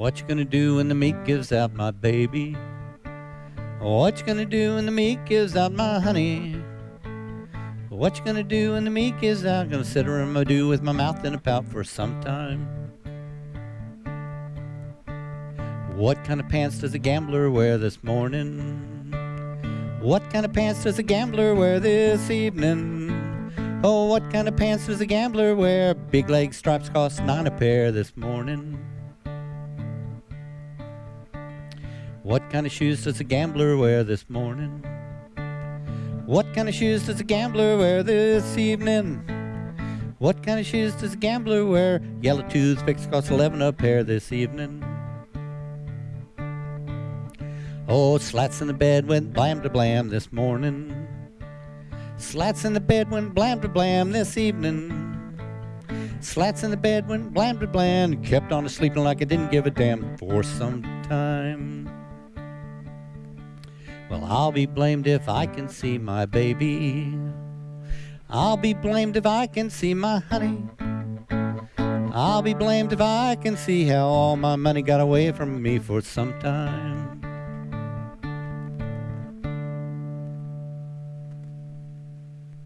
What you gonna do when the meat gives out my baby? What you gonna do when the meat gives out my honey? What you gonna do when the meat gives out? Gonna sit around my do with my mouth in a pout for some time. What kind of pants does a gambler wear this morning? What kind of pants does a gambler wear this evening? Oh, what kind of pants does a gambler wear? Big leg stripes cost nine a pair this morning. What kind of shoes does a gambler wear this morning? What kind of shoes does a gambler wear this evening? What kind of shoes does a gambler wear? Yellow toothpicks cost 11 a pair this evening. Oh, slats in the bed went blam to blam this morning. Slats in the bed went blam to blam this evening. Slats in the bed went blam to blam. Kept on sleeping like I didn't give a damn for some time. Well, I'll be blamed if I can see my baby. I'll be blamed if I can see my honey. I'll be blamed if I can see how all my money got away from me for some time.